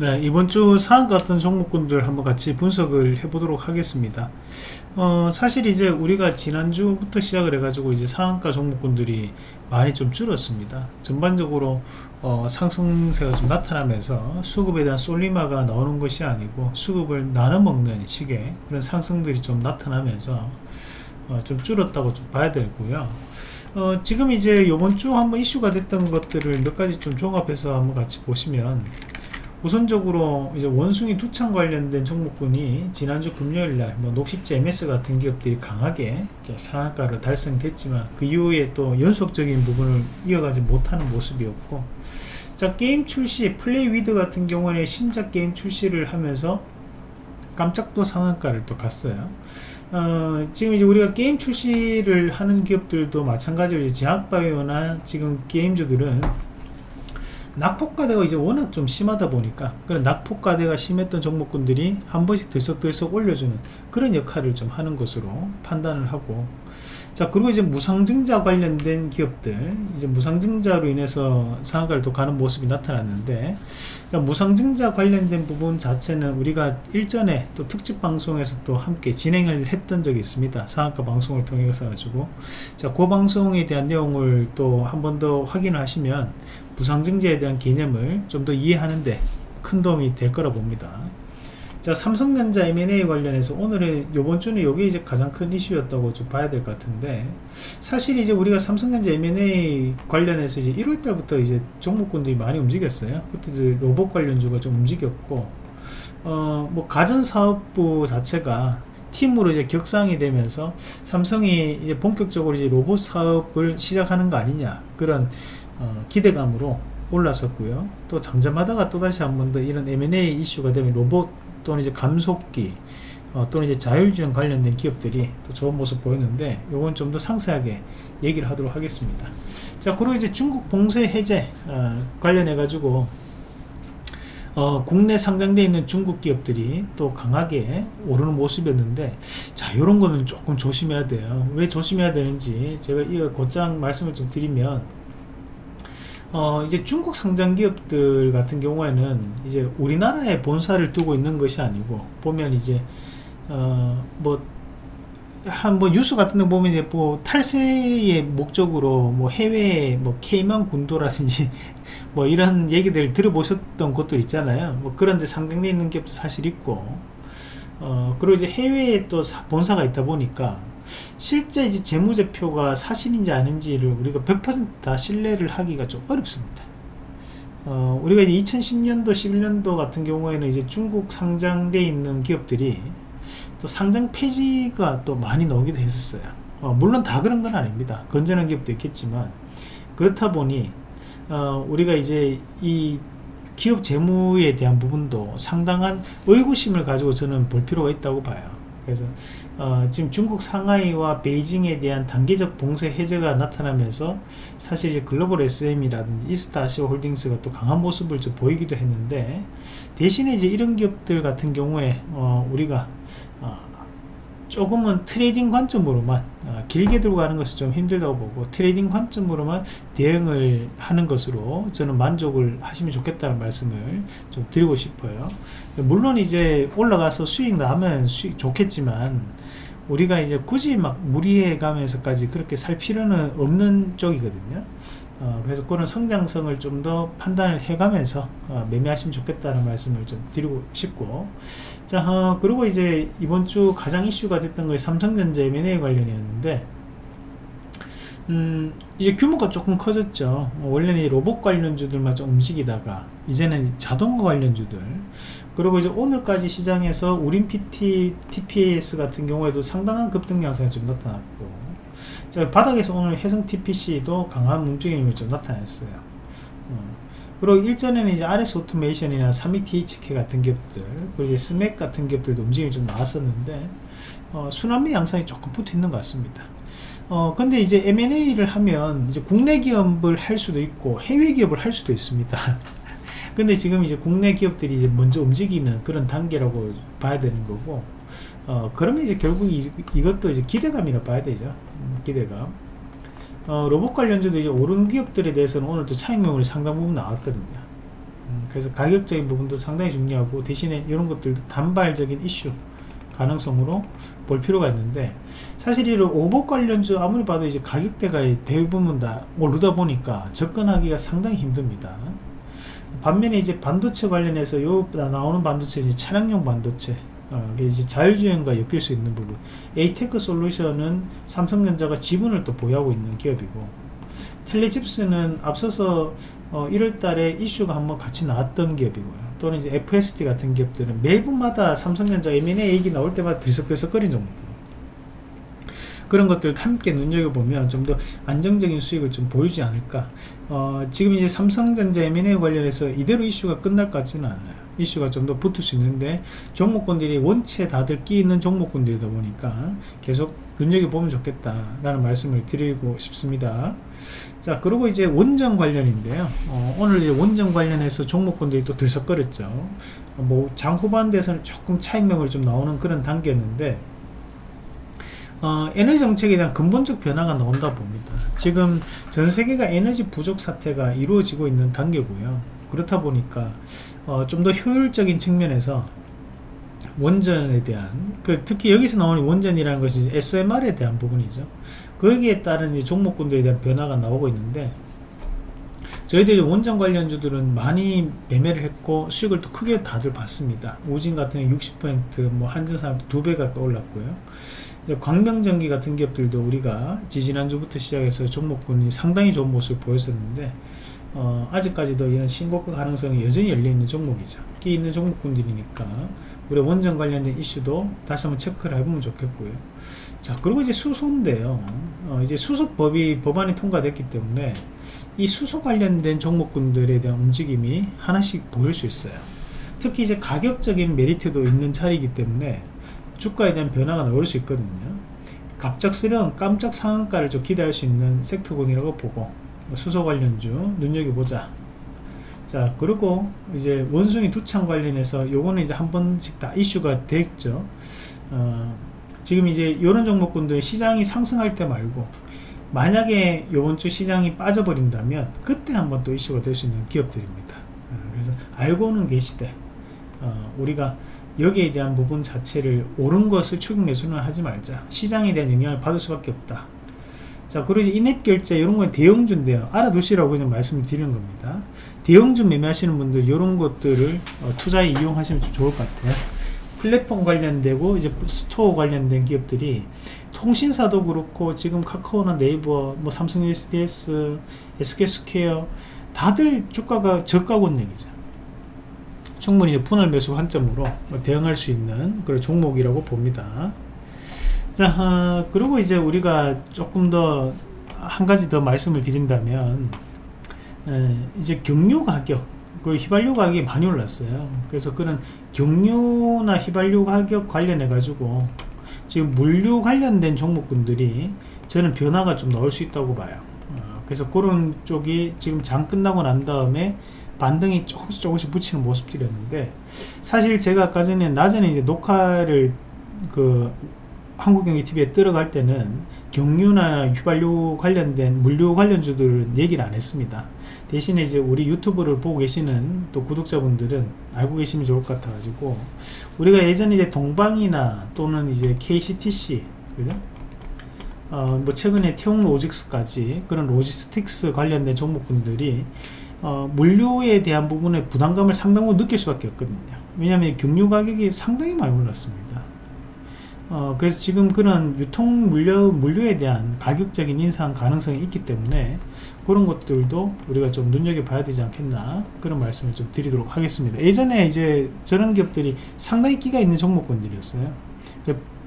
네, 이번 주 상한 같은 종목군들 한번 같이 분석을 해보도록 하겠습니다. 어, 사실 이제 우리가 지난주부터 시작을 해가지고 이제 상한가 종목군들이 많이 좀 줄었습니다. 전반적으로 어, 상승세가 좀 나타나면서 수급에 대한 솔리마가 나오는 것이 아니고 수급을 나눠 먹는 식의 그런 상승들이 좀 나타나면서 어, 좀 줄었다고 좀 봐야 되고요. 어, 지금 이제 요번 주 한번 이슈가 됐던 것들을 몇 가지 좀 종합해서 한번 같이 보시면 우선적으로 이제 원숭이 두창 관련된 종목군이 지난주 금요일날 뭐 녹십자 MS 같은 기업들이 강하게 상한가를 달성됐지만 그 이후에 또 연속적인 부분을 이어가지 못하는 모습이었고 자 게임 출시 플레이 위드 같은 경우에 신작 게임 출시를 하면서 깜짝 또 상한가를 또 갔어요. 어, 지금 이제 우리가 게임 출시를 하는 기업들도 마찬가지로 제약바이오나 지금 게임주들은 낙폭과대가 이제 워낙 좀 심하다 보니까 그런 낙폭과대가 심했던 종목군들이 한 번씩 들썩들썩 올려주는 그런 역할을 좀 하는 것으로 판단을 하고 자 그리고 이제 무상증자 관련된 기업들 이제 무상증자로 인해서 상한가를 또 가는 모습이 나타났는데 무상증자 관련된 부분 자체는 우리가 일전에 또 특집 방송에서 또 함께 진행을 했던 적이 있습니다. 상한가 방송을 통해서 가지고. 자그 방송에 대한 내용을 또 한 번 더 확인을 하시면 무상증자에 대한 개념을 좀 더 이해하는데 큰 도움이 될 거라 봅니다 자 삼성전자 M&A 관련해서 오늘은 요번 주는 이게 이제 가장 큰 이슈였다고 좀 봐야 될 것 같은데 사실 이제 우리가 삼성전자 M&A 관련해서 이제 1월 달부터 이제 종목군들이 많이 움직였어요. 그때 로봇 관련주가 좀 움직였고 어 뭐 가전사업부 자체가 팀으로 이제 격상이 되면서 삼성이 이제 본격적으로 이제 로봇 사업을 시작하는 거 아니냐 그런 어 기대감으로 올랐었고요. 또 잠잠하다가 또다시 한 번 더 이런 M&A 이슈가 되면 로봇 또는 이제 감속기 어, 또는 이제 자율주행 관련된 기업들이 또 좋은 모습 보였는데 요건 좀 더 상세하게 얘기를 하도록 하겠습니다. 자 그리고 이제 중국 봉쇄 해제 어, 관련해 가지고 어, 국내 상장되어 있는 중국 기업들이 또 강하게 오르는 모습이었는데 자 이런 거는 조금 조심해야 돼요. 왜 조심해야 되는지 제가 이 곧장 말씀을 좀 드리면 어, 이제 중국 상장 기업들 같은 경우에는 이제 우리나라에 본사를 두고 있는 것이 아니고 보면 이제 어, 뭐 한뭐 뉴스 같은 데 보면 이제 뭐 탈세의 목적으로 뭐 해외 뭐 케이만 군도라든지 뭐 이런 얘기들 들어보셨던 것도 있잖아요. 뭐 그런데 상당히 있는 기업도 사실 있고 어 그리고 이제 해외에 또 본사가 있다 보니까 실제 이제 재무제표가 사실인지 아닌지를 우리가 100%다 신뢰를 하기가 좀 어렵습니다. 어, 우리가 이제 2010년도, 11년도 같은 경우에는 이제 중국 상장돼 있는 기업들이 또 상장 폐지가 또 많이 나오기도 했었어요. 어, 물론 다 그런 건 아닙니다. 건전한 기업도 있겠지만 그렇다 보니 어, 우리가 이제 이 기업 재무에 대한 부분도 상당한 의구심을 가지고 저는 볼 필요가 있다고 봐요. 그래서 어, 지금 중국 상하이와 베이징에 대한 단계적 봉쇄 해제가 나타나면서 사실 글로벌 SM이라든지 이스트 아시아 홀딩스가 또 강한 모습을 좀 보이기도 했는데 대신에 이제 이런 기업들 같은 경우에 어, 우리가 어, 조금은 trading 관점으로만 어, 길게 들고 가는 것이 좀 힘들다고 보고 trading 관점으로만 대응을 하는 것으로 저는 만족을 하시면 좋겠다는 말씀을 좀 드리고 싶어요. 물론 이제 올라가서 수익 나면 수익 좋겠지만 우리가 이제 굳이 막 무리해 가면서까지 그렇게 살 필요는 없는 쪽이거든요 어, 그래서 그런 성장성을 좀 더 판단을 해가면서 어, 매매하시면 좋겠다는 말씀을 좀 드리고 싶고. 자 어, 그리고 이제 이번 주 가장 이슈가 됐던 것이 삼성전자 M&A 관련이었는데 음, 이제 규모가 조금 커졌죠. 원래는 로봇 관련주들만 좀 움직이다가 이제는 자동화 관련주들. 그리고 이제 오늘까지 시장에서 우린 PT, TPS 같은 경우에도 상당한 급등 양상이 좀 나타났고 자, 바닥에서 오늘 해성 TPC도 강한 움직임이 좀 나타났어요. 어. 그리고 일전에는 이제 RS 오토메이션이나 32THK 같은 기업들, 그리고 이제 스맥 같은 기업들도 움직임이 좀 나왔었는데, 어, 순환매 양상이 조금 붙어 있는 것 같습니다. 어, 근데 이제 M&A를 하면 이제 국내 기업을 할 수도 있고 해외 기업을 할 수도 있습니다. 근데 지금 이제 국내 기업들이 이제 먼저 움직이는 그런 단계라고 봐야 되는 거고, 어, 그러면 이제 결국 이, 이것도 이제 기대감이라 봐야 되죠. 음, 기대감. 어, 로봇 관련주도 이제 오른 기업들에 대해서는 오늘도 차익 매물이 상당 부분 나왔거든요. 음, 그래서 가격적인 부분도 상당히 중요하고 대신에 이런 것들도 단발적인 이슈 가능성으로 볼 필요가 있는데 사실 이런 로봇 관련주 아무리 봐도 이제 가격대가 대부분 다 오르다 보니까 접근하기가 상당히 힘듭니다. 반면에 이제 반도체 관련해서 요 나오는 반도체 이제 차량용 반도체 어, 이제 자율주행과 엮일 수 있는 부분 에이테크 솔루션은 삼성전자가 지분을 또 보유하고 있는 기업이고 텔레칩스는 앞서서 어, 1월달에 이슈가 한번 같이 나왔던 기업이고요. 또는 이제 FST 같은 기업들은 매번마다 삼성전자 M&A 얘기 나올 때마다 들썩들썩거린 정도. 그런 것들 함께 눈여겨보면 좀 더 안정적인 수익을 좀 보이지 않을까 어, 지금 이제 삼성전자 M&A 관련해서 이대로 이슈가 끝날 것 같지는 않아요 이슈가 좀 더 붙을 수 있는데 종목군들이 원체 다들 끼 있는 종목군들이다 보니까 계속 눈여겨보면 좋겠다 라는 말씀을 드리고 싶습니다 자 그리고 이제 원전 관련인데요 어, 오늘 이제 원전 관련해서 종목군들이 또 들썩거렸죠 어, 뭐장 후반 대에서는 조금 차익명을 좀 나오는 그런 단계였는데 어, 에너지 정책에 대한 근본적 변화가 나온다 봅니다. 지금 전 세계가 에너지 부족 사태가 이루어지고 있는 단계고요. 그렇다 보니까 어, 좀 더 효율적인 측면에서 원전에 대한 그 특히 여기서 나오는 원전이라는 것이 SMR에 대한 부분이죠. 거기에 따른 종목군들에 대한 변화가 나오고 있는데 저희들이 원전 관련주들은 많이 매매를 했고 수익을 또 크게 다들 봤습니다. 우진 같은 경우 60%뭐 한전산 두배 가까이 올랐고요. 광명전기 같은 기업들도 우리가 지지난주부터 시작해서 종목군이 상당히 좋은 모습을 보였었는데 어, 아직까지도 이런 신고가 가능성이 여전히 열려있는 종목이죠. 끼 있는 종목군들이니까 우리 원전 관련된 이슈도 다시 한번 체크를 해보면 좋겠고요. 자 그리고 이제 수소인데요. 어, 이제 수소법이 법안이 통과됐기 때문에 이 수소 관련된 종목군들에 대한 움직임이 하나씩 보일 수 있어요. 특히 이제 가격적인 메리트도 있는 자리이기 때문에 주가에 대한 변화가 나올 수 있거든요. 갑작스러운 깜짝 상한가를 좀 기대할 수 있는 섹터군이라고 보고 수소 관련주 눈여겨보자. 자 그리고 이제 원숭이 두창 관련해서 요거는 이제 한 번씩 다 이슈가 됐죠. 어, 지금 이제 이런 종목군들 시장이 상승할 때 말고 만약에 요번 주 시장이 빠져버린다면 그때 한번 또 이슈가 될 수 있는 기업들입니다. 어, 그래서 알고는 계시되 어, 우리가 여기에 대한 부분 자체를 옳은 것을 추격 매수는 하지 말자. 시장에 대한 영향을 받을 수밖에 없다 자 그리고 인앱 결제 이런 건 대형주인데요. 알아두시라고 그냥 말씀을 드리는 겁니다. 대형주 매매하시는 분들 이런 것들을 어, 투자에 이용하시면 좋을 것 같아요. 플랫폼 관련되고 이제 스토어 관련된 기업들이 통신사도 그렇고 지금 카카오나 네이버 뭐 삼성 SDS SK스퀘어 다들 주가가 저가고 얘기죠. 충분히 분할 매수 관점으로 대응할 수 있는 그런 종목이라고 봅니다. 자, 어, 그리고 이제 우리가 조금 더 한 가지 더 말씀을 드린다면 에, 이제 경유 가격 그 휘발유 가격이 많이 올랐어요. 그래서 그런 경유나 휘발유 가격 관련해 가지고 지금 물류 관련된 종목군들이 저는 변화가 좀 나올 수 있다고 봐요. 어, 그래서 그런 쪽이 지금 장 끝나고 난 다음에 반등이 조금씩 조금씩 붙이는 모습들이었는데 사실 제가 아까 전에 낮에는 이제 녹화를 그 한국경제TV에 들어갈 때는 경유나 휘발유 관련된 물류 관련주들 얘기를 안 했습니다. 대신에 이제 우리 유튜브를 보고 계시는 또 구독자분들은 알고 계시면 좋을 것 같아가지고 우리가 예전에 이제 동방이나 또는 이제 KCTC 그죠? 어, 뭐 최근에 태용 로직스까지 그런 로지스틱스 관련된 종목군들이 어, 물류에 대한 부분에 부담감을 상당히 느낄 수밖에 없거든요 왜냐하면 경유 가격이 상당히 많이 올랐습니다 어, 그래서 지금 그런 유통 물류, 물류에 대한 가격적인 인상 가능성이 있기 때문에 그런 것들도 우리가 좀 눈여겨봐야 되지 않겠나 그런 말씀을 좀 드리도록 하겠습니다. 예전에 이제 저런 기업들이 상당히 끼가 있는 종목군들이었어요.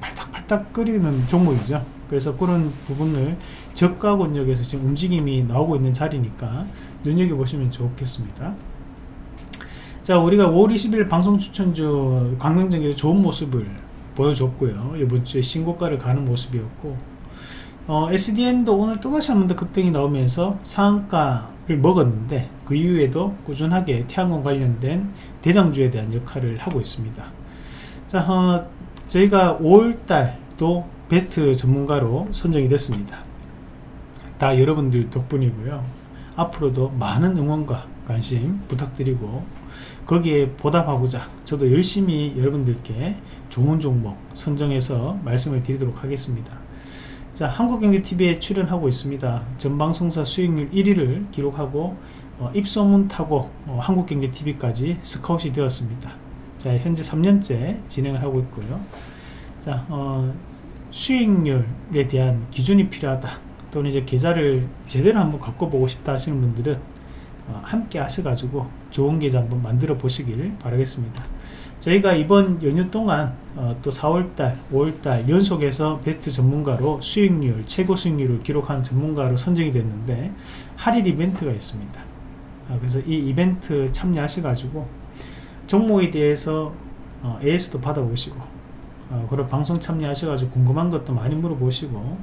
팔딱팔딱 끓이는 종목이죠. 그래서 그런 부분을 저가 권역에서 지금 움직임이 나오고 있는 자리니까 눈여겨보시면 좋겠습니다. 자 우리가 5월 20일 방송 추천주 광명정에서 좋은 모습을 보여줬고요. 이번 주에 신고가를 가는 모습이었고 어, SDN도 오늘 또다시 한 번 더 급등이 나오면서 상한가를 먹었는데 그 이후에도 꾸준하게 태양광 관련된 대장주에 대한 역할을 하고 있습니다. 자 어, 저희가 5월달도 베스트 전문가로 선정이 됐습니다. 다 여러분들 덕분이고요. 앞으로도 많은 응원과 관심 부탁드리고 거기에 보답하고자 저도 열심히 여러분들께 좋은 종목 선정해서 말씀을 드리도록 하겠습니다. 자, 한국경제TV에 출연하고 있습니다. 전방송사 수익률 1위를 기록하고 어, 입소문 타고 어, 한국경제TV까지 스카웃이 되었습니다. 자, 현재 3년째 진행을 하고 있고요. 자, 어, 수익률에 대한 기준이 필요하다. 또는 이제 계좌를 제대로 한번 바꿔보고 싶다 하시는 분들은 어, 함께 하셔가지고 좋은 계좌 한번 만들어 보시길 바라겠습니다. 저희가 이번 연휴 동안 어, 또 4월달, 5월달 연속해서 베스트 전문가로 수익률, 최고 수익률을 기록한 전문가로 선정이 됐는데 할인 이벤트가 있습니다. 아, 그래서 이 이벤트 참여하셔가지고 종목에 대해서 어, AS도 받아보시고 어, 그리고 방송 참여하셔가지고 궁금한 것도 많이 물어보시고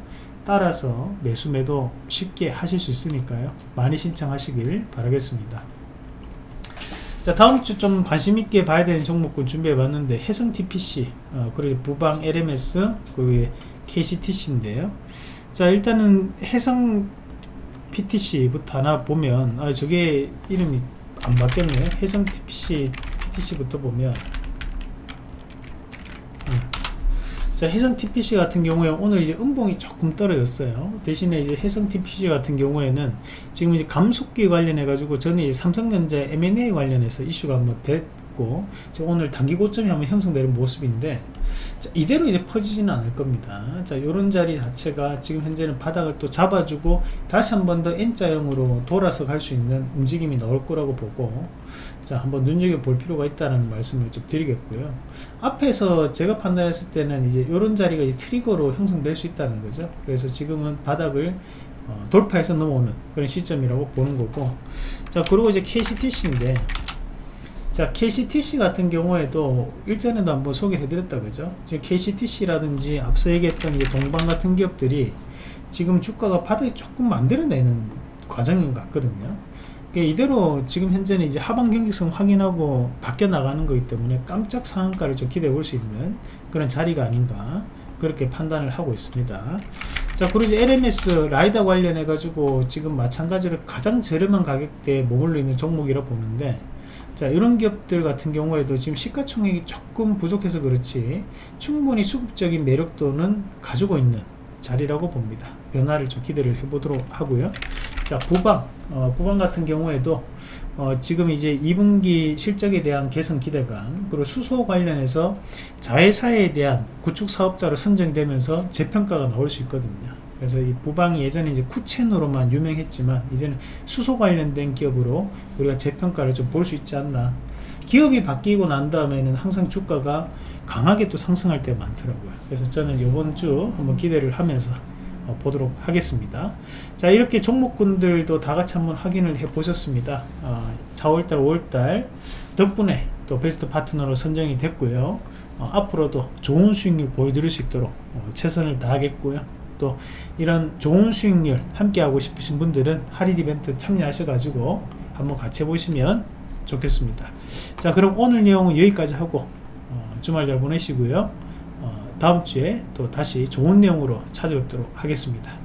따라서 매수 매도 쉽게 하실 수 있으니까요 많이 신청하시길 바라겠습니다 자 다음주 좀 관심있게 봐야 되는 종목군 준비해 봤는데 해성 TPC 어, 그리고 부방 LMS 그리고 KCTC인데요. 자 일단은 해성 PTC부터 하나 보면 아 저게 이름이 안 바뀌었네요 해성 TPC PTC부터 보면 자, 해성 TPC 같은 경우에 오늘 이제 음봉이 조금 떨어졌어요. 대신에 이제 해성 TPC 같은 경우에는 지금 이제 감속기 관련해 가지고 이제 삼성전자 M&A 관련해서 이슈가 한번 지금 오늘 단기 고점이 한번 형성되는 모습인데 자, 이대로 이제 퍼지지는 않을 겁니다. 자, 요런 자리 자체가 지금 현재는 바닥을 또 잡아주고 다시 한번 더 N자형으로 돌아서 갈 수 있는 움직임이 나올 거라고 보고 자 한번 눈여겨볼 필요가 있다는 말씀을 좀 드리겠고요 앞에서 제가 판단했을 때는 이제 이런 자리가 이제 트리거로 형성될 수 있다는 거죠 그래서 지금은 바닥을 어, 돌파해서 넘어오는 그런 시점이라고 보는 거고 자 그리고 이제 KCTC인데 자 KCTC 같은 경우에도 일전에도 한번 소개해 드렸다 그죠? 지금 KCTC라든지 앞서 얘기했던 동방 같은 기업들이 지금 주가가 바닥이 조금 만들어내는 과정인 것 같거든요. 이대로 지금 현재는 이제 하방 경직성 확인하고 바뀌어 나가는 거기 때문에 깜짝 상한가를 좀 기대해 볼 수 있는 그런 자리가 아닌가 그렇게 판단을 하고 있습니다. 자 그리고 이제 LMS 라이다 관련해 가지고 지금 마찬가지로 가장 저렴한 가격대에 머물러 있는 종목이라 보는데 자 이런 기업들 같은 경우에도 지금 시가총액이 조금 부족해서 그렇지 충분히 수급적인 매력도는 가지고 있는 자리라고 봅니다. 변화를 좀 기대를 해보도록 하고요. 자 부방. 어, 부방 같은 경우에도 어, 지금 이제 2분기 실적에 대한 개선 기대감 그리고 수소 관련해서 자회사에 대한 구축 사업자로 선정되면서 재평가가 나올 수 있거든요 그래서 이 부방이 예전에 이제 쿠첸으로만 유명했지만 이제는 수소 관련된 기업으로 우리가 재평가를 좀 볼 수 있지 않나. 기업이 바뀌고 난 다음에는 항상 주가가 강하게 또 상승할 때가 많더라고요. 그래서 저는 이번 주 한번 기대를 하면서 어, 보도록 하겠습니다. 자 이렇게 종목군들도 다 같이 한번 확인을 해 보셨습니다. 어, 4월달 5월달 덕분에 또 베스트 파트너로 선정이 됐고요. 어, 앞으로도 좋은 수익률 보여드릴 수 있도록 어, 최선을 다하겠고요 또 이런 좋은 수익률 함께 하고 싶으신 분들은 할인 이벤트 참여하셔 가지고 한번 같이 해보시면 좋겠습니다 자 그럼 오늘 내용은 여기까지 하고 어, 주말 잘 보내시고요 다음 주에 또 다시 좋은 내용으로 찾아뵙도록 하겠습니다.